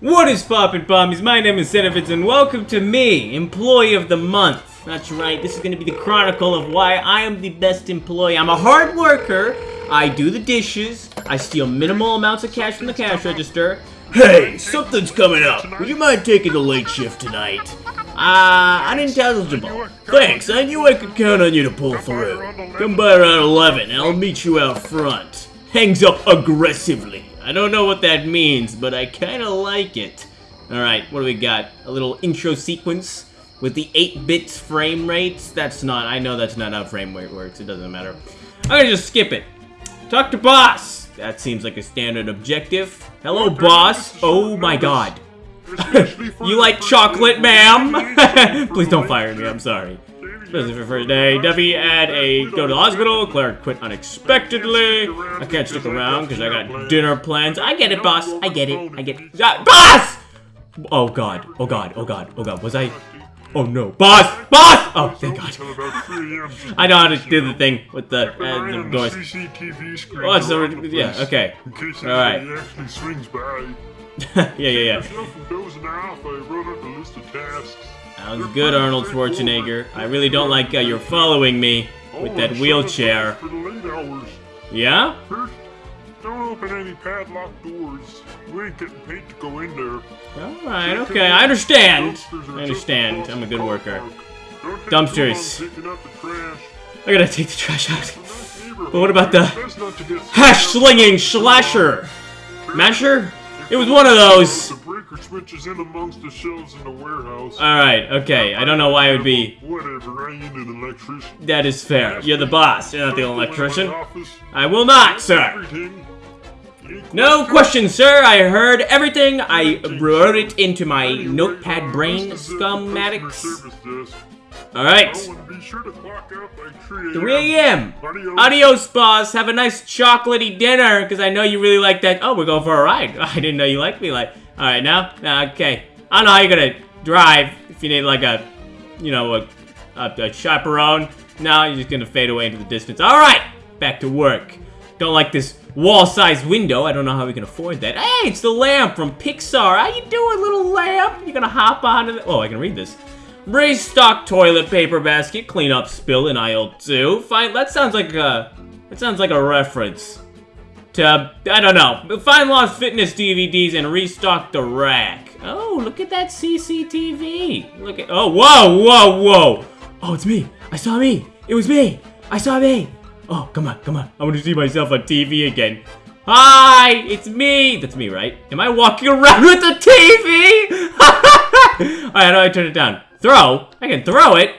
What is poppin' pommies? My name is Zenevitz and welcome to me, Employee of the Month. That's right, this is gonna be the chronicle of why I am the best employee. I'm a hard worker, I do the dishes, I steal minimal amounts of cash from the cash register. Hey, something's coming up. Would you mind taking the late shift tonight? Uh, unintelligible. Thanks, I knew I could count on you to pull through. Come by around 11 and I'll meet you out front. Hangs up aggressively. I don't know what that means, but I kind of like it. Alright, what do we got? A little intro sequence with the 8-bit frame rates? That's not, I know that's not how frame rate works, it doesn't matter. I'm gonna just skip it. Talk to boss! That seems like a standard objective. Hello, boss! Oh my god. you like chocolate, ma'am? Please don't fire me, I'm sorry. Especially for first day. Debbie had a go to the hospital. Claire quit unexpectedly. I can't stick around because I got dinner plans. I get it, boss. I get it. I get it. Ah, boss! Oh god. Oh god. Oh god. Oh god. Was I? Oh no. Boss! Boss! Oh, thank god. I know how to do the thing with the, uh, the doors. Oh, so, yeah, okay. Alright. yeah, yeah, yeah. Sounds good, Arnold Schwarzenegger. I really don't like uh, you're following me with that wheelchair. Yeah? Don't open any padlocked doors. We ain't getting paid to go in there. Alright, okay, I understand. I understand. I'm a good worker. Dumpsters. I gotta take the trash out. But what about the hash slinging slasher? Masher? It was one of those. The breaker switches in amongst the shelves in the warehouse. Alright, okay. I don't know why it would be. Whatever, I ain't an electrician. That is fair. You're the boss. You're not the electrician. I will not, sir. No question, sir. I heard everything. I wrote it into my notepad brain schematics. Desk. Alright. Oh, sure to clock out by 3 3 a.m. Adios. Adios, boss. Have a nice chocolatey dinner, because I know you really like that. Oh, we're going for a ride. I didn't know you liked me like. Alright, now? Uh, okay. I don't know how you're gonna drive if you need like a, you know, a, a, a chaperone. Now you're just gonna fade away into the distance. Alright! Back to work. Don't like this wall-sized window. I don't know how we can afford that. Hey, it's the lamp from Pixar. How you doing, little lamp? You're gonna hop onto the... Oh, I can read this. Restock toilet paper basket, clean up spill in aisle two. Fine, that sounds like a, that sounds like a reference to, I don't know, find lost fitness DVDs and restock the rack. Oh, look at that CCTV. Look at, oh, whoa, whoa, whoa. Oh, it's me. I saw me. It was me. I saw me. Oh, come on, come on. I want to see myself on TV again. Hi, it's me. That's me, right? Am I walking around with the TV? Alright, how do I turn it down? Throw? I can throw it.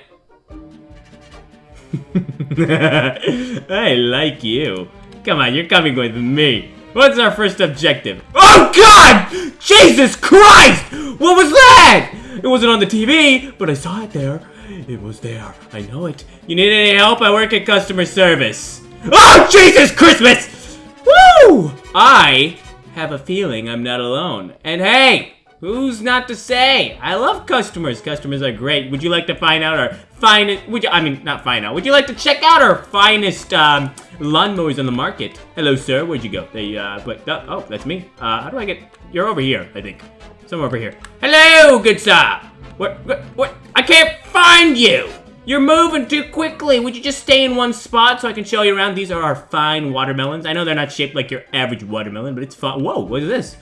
I like you. Come on, you're coming with me. What's our first objective? Oh God! Jesus Christ! What was that? It wasn't on the TV, but I saw it there. It was there. I know it. You need any help? I work at customer service. Oh, Jesus Christmas! Woo! I have a feeling I'm not alone. And hey, who's not to say? I love customers. Customers are great. Would you like to find out our finest, would you, I mean, not find out. Would you like to check out our finest, um, lawnmowers on the market? Hello, sir. Where'd you go? They, uh, but, uh, oh, that's me. Uh, how do I get, you're over here, I think. Somewhere over here. Hello, good sir. What, what, what? I can't find you. You're moving too quickly. Would you just stay in one spot so I can show you around? These are our fine watermelons. I know they're not shaped like your average watermelon, but it's fun. Whoa, what is this?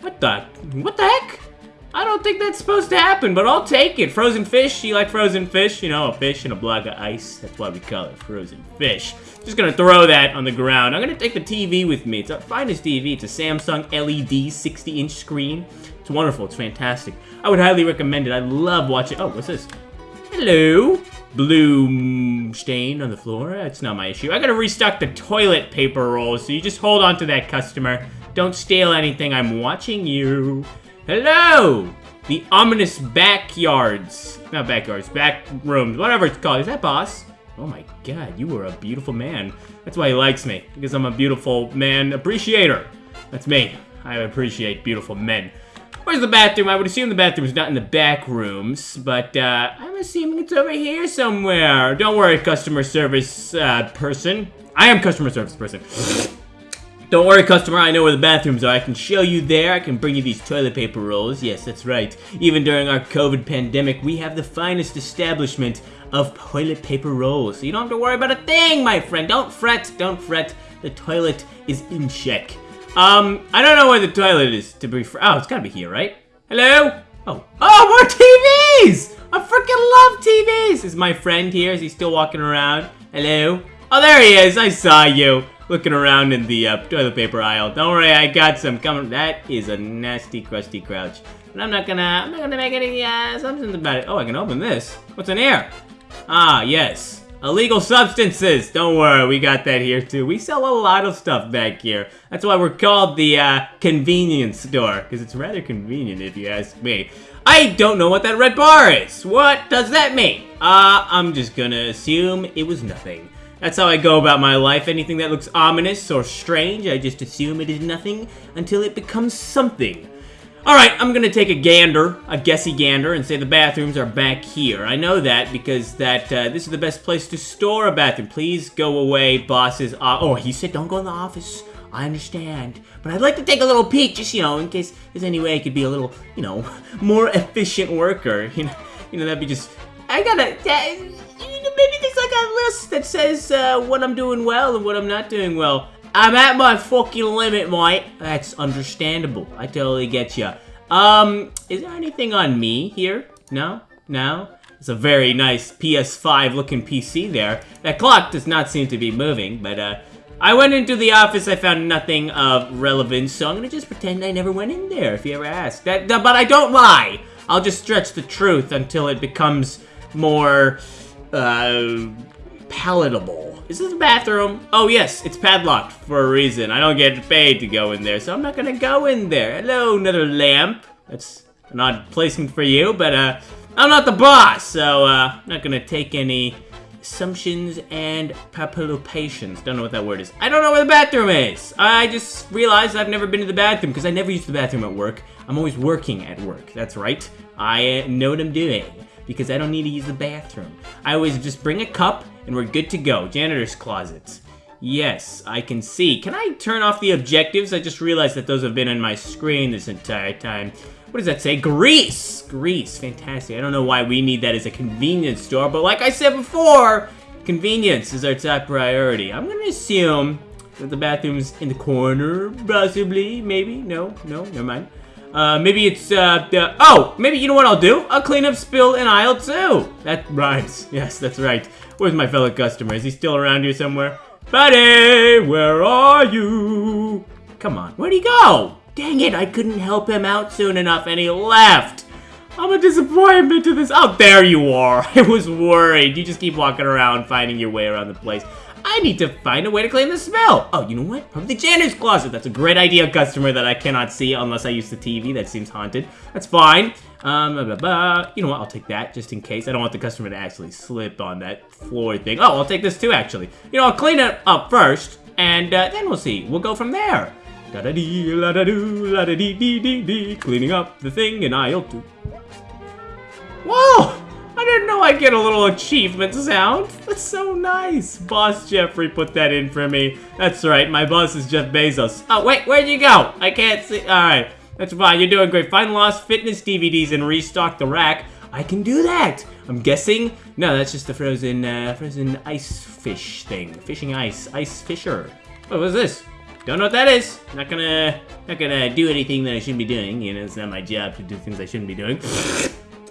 What the, what the heck? I don't think that's supposed to happen, but I'll take it. Frozen fish, you like frozen fish? You know, a fish in a block of ice. That's why we call it frozen fish. Just gonna throw that on the ground. I'm gonna take the TV with me. It's our finest TV. It's a Samsung LED 60-inch screen. It's wonderful. It's fantastic. I would highly recommend it. I love watching. Oh, what's this? Hello. Blue stain on the floor. That's not my issue. I gotta restock the toilet paper rolls, so you just hold on to that, customer. Don't steal anything. I'm watching you. Hello! The ominous backyards. Not backyards, back rooms, whatever it's called. Is that boss? Oh my god, you are a beautiful man. That's why he likes me, because I'm a beautiful man appreciator. That's me. I appreciate beautiful men. Where's the bathroom? I would assume the bathroom is not in the back rooms, but uh, I'm assuming it's over here somewhere. Don't worry, customer service uh, person. I am customer service person. Don't worry, customer, I know where the bathrooms are. I can show you there. I can bring you these toilet paper rolls. Yes, that's right. Even during our COVID pandemic, we have the finest establishment of toilet paper rolls. So you don't have to worry about a thing, my friend. Don't fret, don't fret. The toilet is in check. Um, I don't know where the toilet is, to be fr- Oh, it's gotta be here, right? Hello? Oh, oh, more TVs! I freaking love TVs! Is my friend here? Is he still walking around? Hello? Oh, there he is! I saw you! Looking around in the uh, toilet paper aisle. Don't worry, I got some coming. That is a nasty, crusty crouch. But I'm not gonna, I'm not gonna make any uh, assumptions about it. Oh, I can open this. What's in here? Ah, yes. Illegal substances! Don't worry, we got that here too. We sell a lot of stuff back here. That's why we're called the uh, convenience store, because it's rather convenient if you ask me. I don't know what that red bar is. What does that mean? Uh, I'm just gonna assume it was nothing. That's how I go about my life. Anything that looks ominous or strange, I just assume it is nothing until it becomes something. Alright, I'm gonna take a gander, a guessy gander, and say the bathrooms are back here. I know that because that uh, this is the best place to store a bathroom. Please go away, bosses. Uh, oh, he said don't go in the office. I understand. But I'd like to take a little peek, just, you know, in case there's any way I could be a little, you know, more efficient worker. You know, you know that'd be just... I gotta... list that says uh, what I'm doing well and what I'm not doing well. I'm at my fucking limit, mate. That's understandable. I totally get ya. Um, is there anything on me here? No? No? It's a very nice PS5 looking PC there. That clock does not seem to be moving, but uh, I went into the office, I found nothing of relevance, so I'm gonna just pretend I never went in there if you ever ask. That, that, but I don't lie! I'll just stretch the truth until it becomes more, uh, palatable. Is this a bathroom? Oh yes, it's padlocked for a reason. I don't get paid to go in there, so I'm not gonna go in there. Hello, another lamp. That's an odd placement for you, but uh, I'm not the boss, so uh, I'm not gonna take any assumptions and papillopations. Don't know what that word is. I don't know where the bathroom is. I just realized I've never been to the bathroom because I never use the bathroom at work. I'm always working at work. That's right. I know what I'm doing because I don't need to use the bathroom. I always just bring a cup and we're good to go. Janitor's closets. Yes, I can see. Can I turn off the objectives? I just realized that those have been on my screen this entire time. What does that say? Grease! Grease, fantastic. I don't know why we need that as a convenience store, but like I said before, convenience is our top priority. I'm gonna assume that the bathroom's in the corner, possibly, maybe. No, no, never mind. Uh, maybe it's, uh, the, oh, maybe, you know what I'll do? I'll clean up spill in aisle two. That rhymes. Yes, that's right. Where's my fellow customer? Is he still around here somewhere? Buddy, where are you? Come on, where'd he go? Dang it, I couldn't help him out soon enough and he left. I'm a disappointment to this. Oh, there you are. I was worried. You just keep walking around, finding your way around the place. I need to find a way to clean the smell. Oh, you know what? Probably the janitor's closet. That's a great idea, customer, that I cannot see unless I use the TV. That seems haunted. That's fine. Um, blah, blah, blah. You know what? I'll take that just in case. I don't want the customer to actually slip on that floor thing. Oh, I'll take this too, actually. You know, I'll clean it up first, and uh, then we'll see. We'll go from there. Da da dee, la da doo, la da dee dee dee dee. Cleaning up the thing in aisle two. Whoa! I didn't know I'd get a little achievement sound. That's so nice. Boss Jeffrey put that in for me. That's right, my boss is Jeff Bezos. Oh, wait, where'd you go? I can't see. All right, that's fine. You're doing great. Find lost fitness DVDs and restock the rack. I can do that. I'm guessing. No, that's just the frozen, uh, frozen ice fish thing. Fishing ice, ice fisher. What was this? Don't know what that is. Not gonna, not gonna do anything that I shouldn't be doing. You know, it's not my job to do things I shouldn't be doing.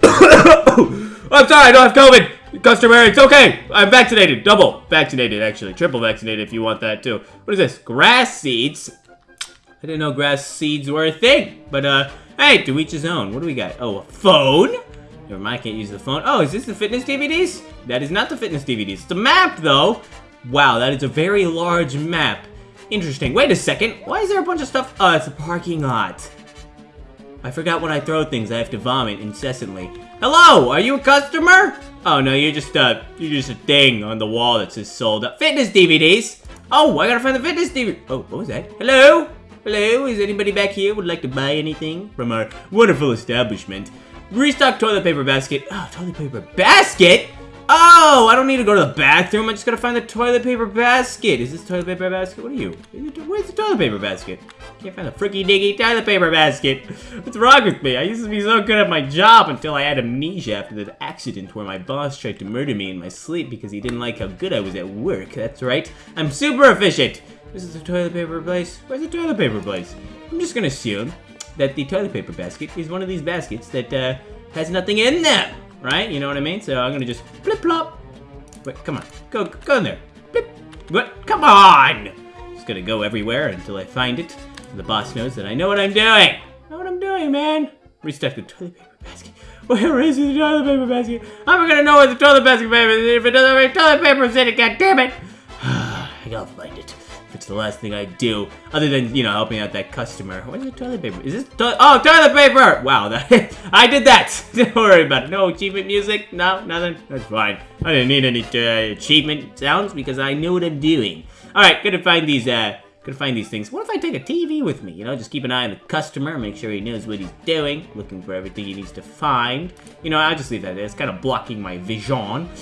I'm sorry, I don't have COVID. Customer, it's okay. I'm vaccinated. Double vaccinated, actually. Triple vaccinated if you want that too. What is this? Grass seeds? I didn't know grass seeds were a thing. But, uh, hey, to each his own. What do we got? Oh, a phone? Never mind, I can't use the phone. Oh, is this the fitness DVDs? That is not the fitness DVDs. It's a map, though. Wow, that is a very large map. Interesting. Wait a second. Why is there a bunch of stuff? Oh, it's a parking lot. I forgot when I throw things, I have to vomit incessantly. Hello, are you a customer? Oh no, you're just a, you're just a thing on the wall that says sold up. Fitness DVDs! Oh, I gotta find the fitness DVD. Oh, what was that? Hello? Hello, is anybody back here would like to buy anything from our wonderful establishment? Restock toilet paper basket. Oh, toilet paper basket? Oh, I don't need to go to the bathroom. I just gotta find the toilet paper basket. Is this toilet paper basket? What are you? Where's the toilet paper basket? Can't find the freaky diggy toilet paper basket. What's wrong with me? I used to be so good at my job until I had amnesia after the accident where my boss tried to murder me in my sleep because he didn't like how good I was at work. That's right. I'm super efficient. This is the toilet paper place. Where's the toilet paper place? I'm just gonna assume that the toilet paper basket is one of these baskets that uh, has nothing in them, right? You know what I mean? So I'm gonna just flip flop. Wait, come on, go go in there. Blip. What? Come on! Just gonna go everywhere until I find it. The boss knows that I know what I'm doing. I know what I'm doing, man. Restock the toilet paper basket. Where is the toilet paper basket? I'm gonna know where the toilet basket is if it doesn't have toilet paper in it. God damn it! I gotta find it. It's the last thing I do, other than, you know, helping out that customer. What is the toilet paper? Is this to Oh, toilet paper! Wow, that I did that! Don't worry about it. No achievement music? No, nothing? That's fine. I didn't need any uh, achievement sounds because I knew what I'm doing. Alright, gonna find these, uh, gonna find these things. What if I take a TV with me? You know, just keep an eye on the customer, make sure he knows what he's doing, looking for everything he needs to find. You know, I'll just leave that there. It's kind of blocking my vision.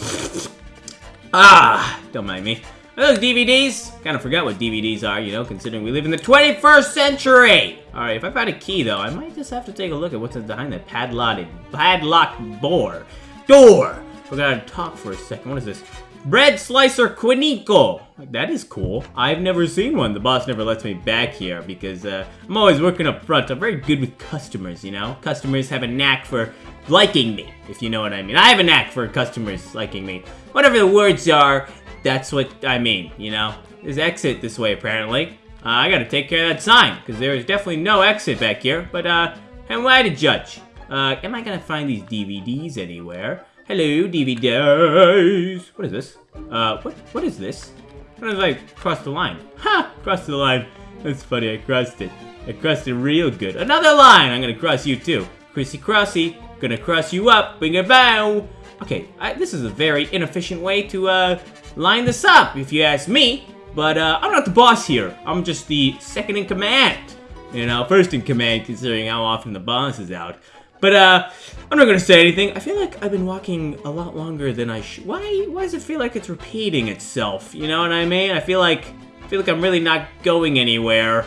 Ah, don't mind me. Those DVDs? Kind of forgot what DVDs are, you know, considering we live in the 21st century! Alright, if I find a key, though, I might just have to take a look at what's behind that padlocked, padlock door. Door! We're gonna talk for a second. What is this? Bread Slicer Quinico. That is cool. I've never seen one. The boss never lets me back here because uh, I'm always working up front. I'm very good with customers, you know? Customers have a knack for liking me, if you know what I mean. I have a knack for customers liking me. Whatever the words are, that's what I mean, you know? There's exit this way, apparently. Uh, I gotta take care of that sign, because there is definitely no exit back here, but, uh, am I to judge? Uh, am I gonna find these DVDs anywhere? Hello, DVDs! What is this? Uh, what, what is this? What if I cross the line? Ha! Crossed the line. That's funny, I crossed it. I crossed it real good. Another line! I'm gonna cross you too. Chrissy Crossy, gonna cross you up, bring a bow! Okay, I, this is a very inefficient way to, uh, line this up, if you ask me. But uh, I'm not the boss here. I'm just the second in command. You know, first in command considering how often the boss is out. But uh, I'm not gonna say anything. I feel like I've been walking a lot longer than I should. Why? Why does it feel like it's repeating itself? You know what I mean? I feel like I feel like I'm really not going anywhere.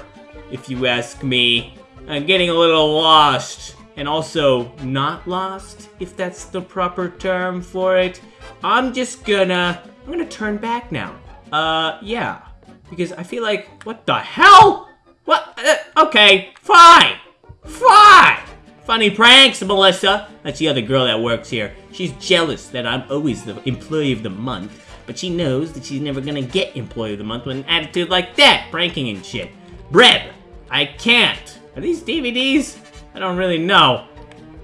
If you ask me, I'm getting a little lost, and also not lost, if that's the proper term for it. I'm just gonna I'm gonna turn back now. Uh, yeah. Because I feel like, what the hell? What? Uh, okay, fine. Fine. Funny pranks, Melissa. That's the other girl that works here. She's jealous that I'm always the employee of the month, but she knows that she's never gonna get employee of the month with an attitude like that, pranking and shit. Breb, I can't. Are these DVDs? I don't really know.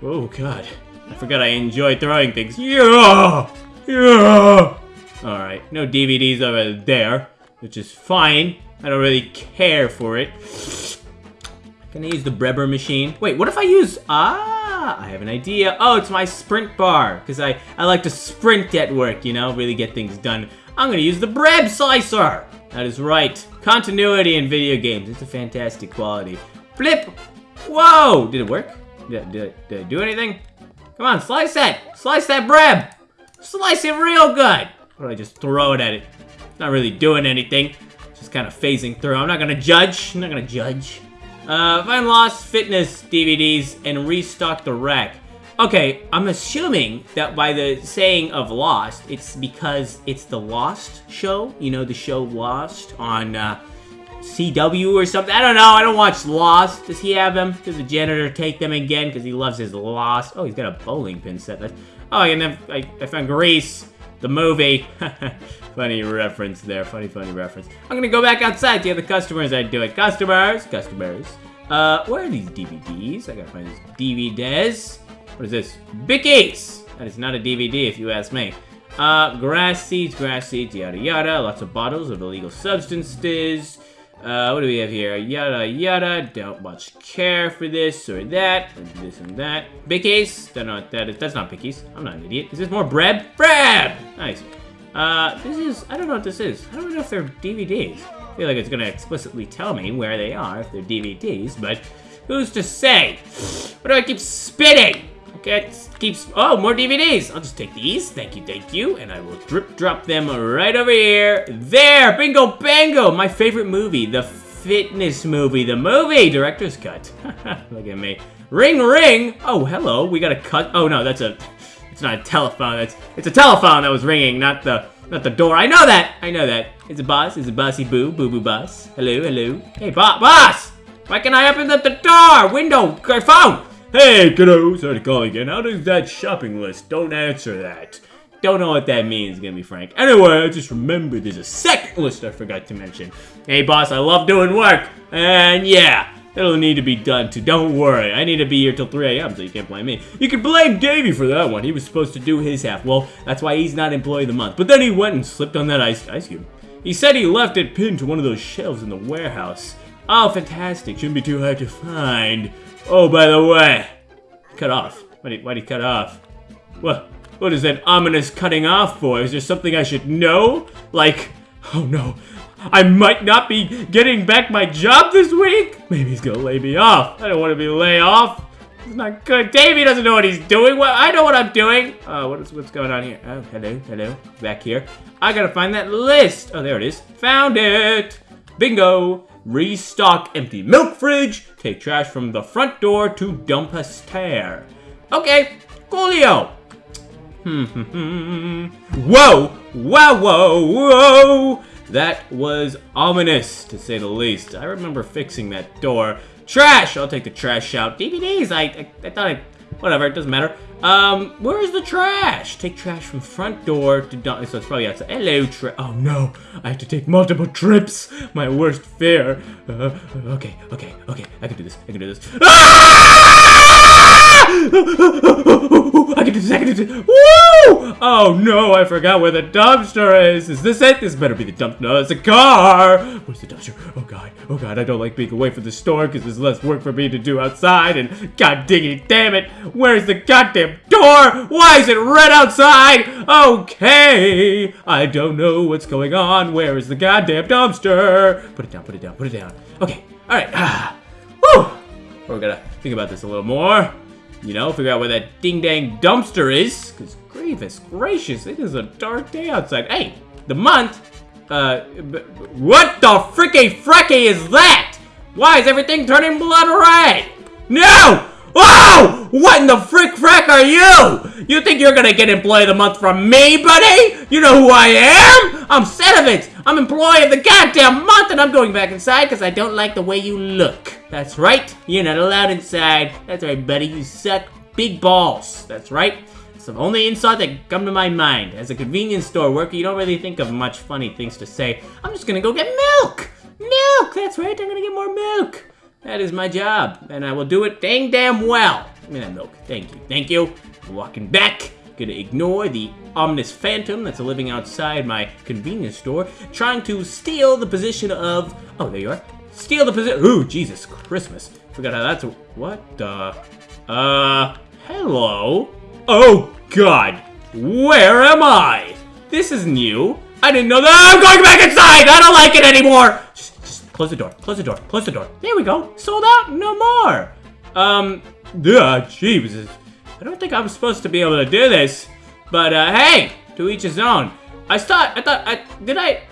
Oh god. I forgot I enjoy throwing things. Yeah! Yeah! Alright, no DVDs over there, which is fine. I don't really care for it. Can I use the Breber machine? Wait, what if I use... Ah, I have an idea. Oh, it's my sprint bar, because I, I like to sprint at work, you know, really get things done. I'm going to use the Breb Slicer. That is right. Continuity in video games. It's a fantastic quality. Flip. Whoa! Did it work? Did, did, did I do anything? Come on, slice that. Slice that Breb. Slice it real good. Or I just throw it at it. Not really doing anything. Just kind of phasing through. I'm not gonna judge. I'm not gonna judge. Uh, find Lost Fitness DVDs and restock the rack. Okay, I'm assuming that by the saying of Lost, it's because it's the Lost show. You know, the show Lost on uh, CW or something. I don't know. I don't watch Lost. Does he have them? Does the janitor take them again? Because he loves his Lost. Oh, he's got a bowling pin set. Oh, and then I, I found Grease the movie. funny reference there. Funny, funny reference. I'm gonna go back outside to the customers I do it. Customers, customers. Uh, where are these DVDs? I gotta find these DVDs. What is this? Bickies! That is not a DVD if you ask me. Uh, grass seeds, grass seeds, yada yada. Lots of bottles of illegal substances. Uh, what do we have here? Yada yada. Don't much care for this or that. This and that. Bickies. Don't know what that is. That's not Bickies. I'm not an idiot. Is this more bread? Bread! Nice. Uh, this is, I don't know what this is. I don't know if they're DVDs. I feel like it's gonna explicitly tell me where they are if they're DVDs, but who's to say? What do I keep spitting? Get, keeps, oh, more DVDs. I'll just take these. Thank you, thank you. And I will drip drop them right over here. There, bingo bango. My favorite movie, the fitness movie, the movie, director's cut. Look at me. Ring, ring. Oh, hello. We got a cut. Oh, no, that's a, it's not a telephone. It's, it's a telephone that was ringing, not the, not the door. I know that. I know that. It's a boss. It's a bossy boo. Boo boo boss. Hello, hello. Hey, bo boss. Why can't I open up the door? Window. Phone. Hey, kiddo. Sorry to call again. How does that shopping list? Don't answer that. Don't know what that means, gonna be frank. Anyway, I just remembered there's a second list I forgot to mention. Hey, boss, I love doing work. And yeah, it'll need to be done too. Don't worry. I need to be here till 3 a.m., so you can't blame me. You can blame Davey for that one. He was supposed to do his half. Well, that's why he's not employee of the month. But then he went and slipped on that ice, ice cube. He said he left it pinned to one of those shelves in the warehouse. Oh, fantastic. Shouldn't be too hard to find. Oh, by the way, cut off. Why did, why did he cut off? What? What is that ominous cutting off for? Is there something I should know? Like, oh no, I might not be getting back my job this week? Maybe he's gonna lay me off. I don't want to be laid off. It's not good. Davey doesn't know what he's doing. Well, I know what I'm doing. Uh, what is, what's going on here? Oh, hello, hello. Back here. I gotta find that list. Oh, there it is. Found it. Bingo. Restock empty milk fridge. Take trash from the front door to dump a stair. Okay, coolio. Hmm, whoa, wow, whoa, whoa. That was ominous, to say the least. I remember fixing that door. Trash! I'll take the trash out. DVDs, I, I, I thought I... Whatever, it doesn't matter. Um, where is the trash? Take trash from front door to dump. So it's probably outside. Hello, tra- Oh no, I have to take multiple trips. My worst fear. Uh, okay, okay, okay. I can do this. I can do this. Ah! I can do this. I can do this. Woo! Oh no, I forgot where the dumpster is. Is this it? This better be the dumpster. No, it's a car. Where's the dumpster? Oh god. Oh god, I don't like being away from the store because there's less work for me to do outside. And god damn it, where's the goddamn door? Why is it red outside? Okay, I don't know what's going on. Where is the goddamn dumpster? Put it down. Put it down. Put it down. Okay. All right. Woo. We're gonna think about this a little more. You know, figure out where that ding-dang dumpster is. Because grievous gracious, it is a dark day outside. Hey, the month? Uh, what the fricky fracky is that? Why is everything turning blood red? No! Oh! What in the frick frack are you? You think you're gonna get employee of the month from me, buddy? You know who I am? I'm Sedovitz. I'm employee of the goddamn month, and I'm going back inside because I don't like the way you look. That's right. You're not allowed inside. That's right, buddy. You suck big balls. That's right. It's the only insult that come to my mind. As a convenience store worker, you don't really think of much funny things to say. I'm just gonna go get milk. Milk. That's right. I'm gonna get more milk. That is my job, and I will do it dang damn well. Give me that milk. Thank you. Thank you. Walking back. Gonna ignore the ominous phantom that's living outside my convenience store, trying to steal the position of... Oh, there you are. Steal the position... Ooh, Jesus Christmas. Forgot how that's... What the... Uh... Hello? Oh, God. Where am I? This is new. I didn't know that. I'm going back inside. I don't like it anymore. Close the door. Close the door. Close the door. There we go. Sold out. No more. Um, yeah, Jesus. I don't think I'm supposed to be able to do this. But, uh, hey, to each his own. I thought, I thought, I, did I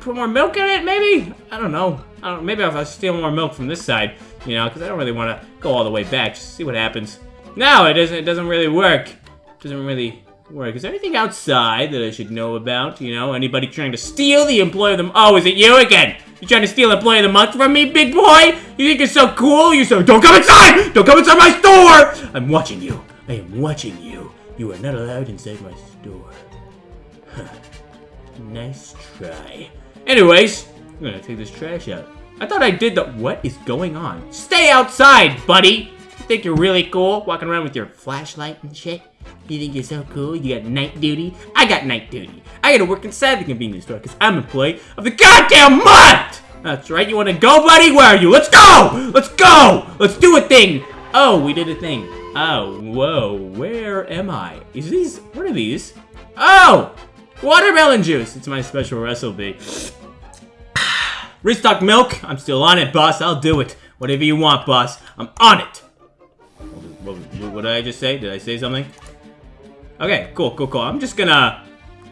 put more milk in it, maybe? I don't know. I don't, maybe if I steal more milk from this side, you know, because I don't really want to go all the way back. Just see what happens. No, it doesn't, it doesn't really work. It doesn't really work. Is there anything outside that I should know about? You know, anybody trying to steal the employee of the Oh, is it you again? You trying to steal employee of the month from me, big boy? You think you're so cool? You're so- Don't come inside! Don't come inside my store! I'm watching you. I am watching you. You are not allowed inside my store. Huh. Nice try. Anyways, I'm gonna take this trash out. I thought I did the- What is going on? Stay outside, buddy! You think you're really cool, walking around with your flashlight and shit? You think you're so cool? You got night duty? I got night duty. I gotta work inside the convenience store because I'm employee of the goddamn month! That's right, you wanna go, buddy? Where are you? Let's go! Let's go! Let's do a thing! Oh, we did a thing. Oh, whoa, where am I? Is these, what are these? Oh! Watermelon juice! It's my special recipe. Restock milk? I'm still on it, boss. I'll do it. Whatever you want, boss. I'm on it. We'll What, what did I just say? Did I say something? Okay, cool, cool, cool. I'm just gonna...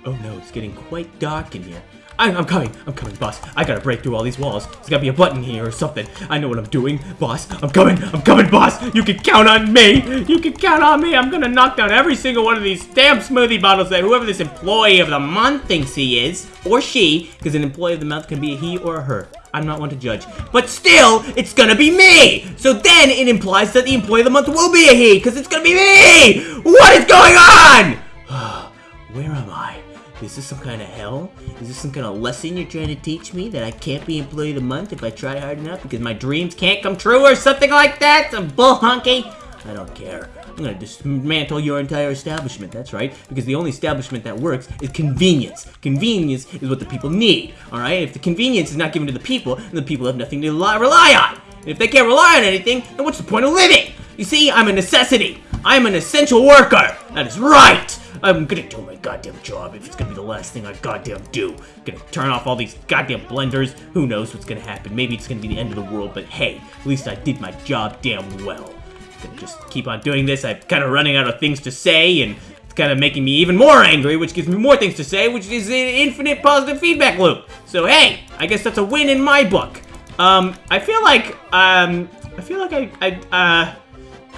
Oh no, it's getting quite dark in here. I'm, I'm coming, I'm coming, boss. I gotta break through all these walls. There's gotta be a button here or something. I know what I'm doing, boss. I'm coming, I'm coming, boss. You can count on me. You can count on me. I'm gonna knock down every single one of these damn smoothie bottles that whoever this employee of the month thinks he is, or she, because an employee of the month can be a he or a her. I'm not one to judge. But still, it's gonna be me! So then it implies that the employee of the month will be a he, because it's gonna be me! What is going on? Where am I? Is this some kind of hell? Is this some kind of lesson you're trying to teach me that I can't be employee of the month if I try hard enough because my dreams can't come true or something like that? Some bull honky? I don't care. I'm gonna dismantle your entire establishment, that's right. Because the only establishment that works is convenience. Convenience is what the people need, alright? If the convenience is not given to the people, then the people have nothing to rely on. And if they can't rely on anything, then what's the point of living? You see, I'm a necessity. I'm an essential worker. That is right. I'm gonna do my goddamn job if it's gonna be the last thing I goddamn do. Gonna turn off all these goddamn blenders. Who knows what's gonna happen? Maybe it's gonna be the end of the world, but hey, at least I did my job damn well. Gonna just keep on doing this. I'm kind of running out of things to say, and it's kind of making me even more angry, which gives me more things to say, which is an infinite positive feedback loop. So hey, I guess that's a win in my book. Um, I feel like, um, I feel like I, I, uh,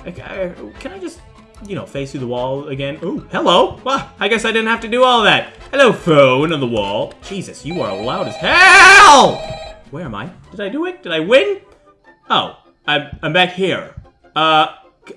I, can I just you know, face through the wall again. Ooh, hello. Well, I guess I didn't have to do all that. Hello, phone on the wall. Jesus, you are loud as hell! Where am I? Did I do it? Did I win? Oh, I'm, I'm back here. Uh,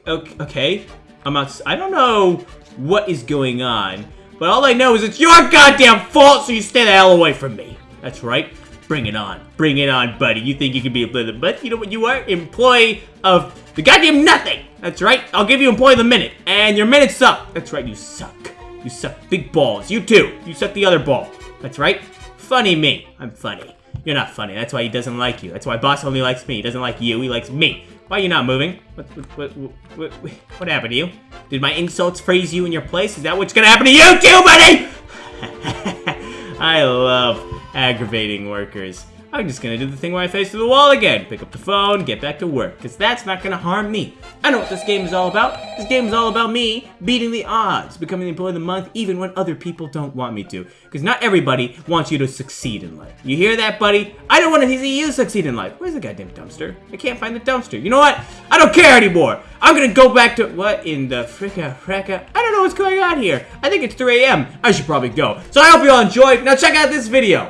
okay. I'm out. I don't know what is going on, but all I know is it's your goddamn fault, so you stay the hell away from me. That's right. Bring it on. Bring it on, buddy. You think you can be a bully, but you know what you are? Employee of the goddamn nothing. That's right. I'll give you employee of the minute. And your minute's up. That's right. You suck. You suck big balls. You too. You suck the other ball. That's right. Funny me. I'm funny. You're not funny. That's why he doesn't like you. That's why boss only likes me. He doesn't like you. He likes me. Why are you not moving? What, what, what, what, what happened to you? Did my insults freeze you in your place? Is that what's gonna happen to you too, buddy? I love aggravating workers. I'm just gonna do the thing where I face to the wall again. Pick up the phone, get back to work, because that's not gonna harm me. I know what this game is all about. This game is all about me beating the odds, becoming the employee of the month even when other people don't want me to. Because not everybody wants you to succeed in life. You hear that, buddy? I don't want to see you succeed in life. Where's the goddamn dumpster? I can't find the dumpster. You know what? I don't care anymore. I'm gonna go back to- What in the fricka fricka? I don't know what's going on here. I think it's 3 a.m. I should probably go. So I hope you all enjoyed. Now check out this video.